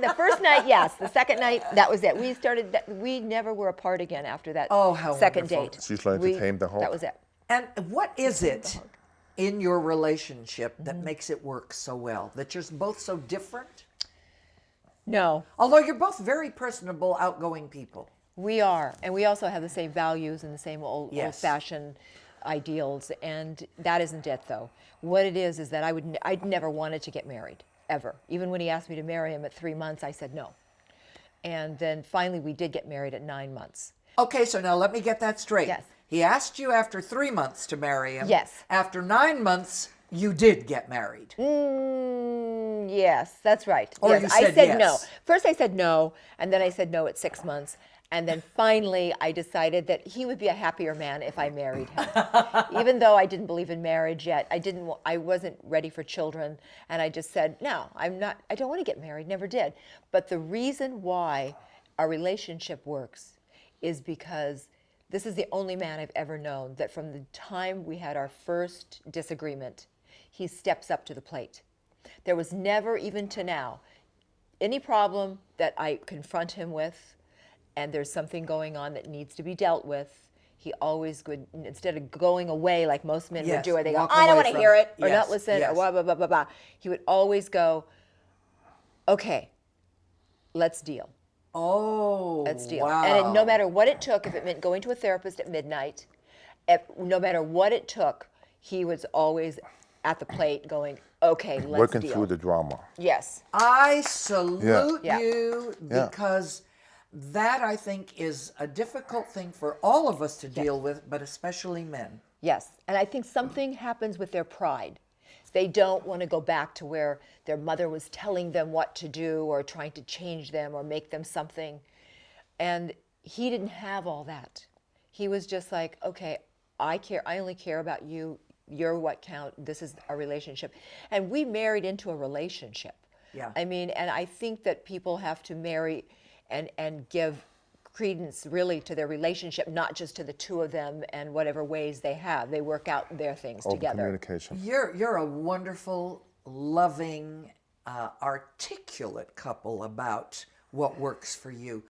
se- the first night, yes. The second night, that was it. We started. That, we never were apart again after that. Oh, how second wonderful. date. She's learned to tame the hawk. That was it. And what is it in your relationship Mm-hmm. that makes it work so well? That you're both so different? No, Although you're both very personable, outgoing people. we are, and we also have the same values and the same old, Yes. old-fashioned ideals, and that isn't it though. What it is is that I would. n- I'd never wanted to get married ever. Even when he asked me to marry him at three months, I said no. And then finally, we did get married at nine months. Okay, so now let me get that straight. Yes. He asked you after three months to marry him. Yes. After nine months, you did get married. Mm, yes, that's right. Or yes, I said said no. First, I said no, and then I said no at six months. And then finally, I decided that he would be a happier man if I married him. Even though I didn't believe in marriage yet, I didn't. I wasn't ready for children, and I just said, "No, I'm not. I don't want to get married. Never did." But the reason why our relationship works is because this is the only man I've ever known that from the time we had our first disagreement, he steps up to the plate. There was never, even to now, any problem that I confront him with, and there's something going on that needs to be dealt with, he always would, instead of going away like most men would do, where they go, I don't want to hear it." it, or Yes, not listen, yes. or blah, blah, blah, blah, blah. He would always go, okay, let's deal. Oh, Let's deal. wow. And it, no matter what it took, if it meant going to a therapist at midnight, if, no matter what it took, he was always at the plate going, okay, let's Working deal. through the drama. yes. I salute Yeah. you Yeah. because that I think is a difficult thing for all of us to deal with, but especially men. Yes, and I think something happens with their pride. They don't want to go back to where their mother was telling them what to do or trying to change them or make them something. And he didn't have all that. He was just like, okay, I care. I only care about you. You're what count. This is a relationship. And we married into a relationship. Yeah. I mean, and I think that people have to marry and, and give credence really to their relationship, not just to the two of them and whatever ways they have. They work out their things Open together. communication. You're you're a wonderful, loving, uh, articulate couple about what works for you.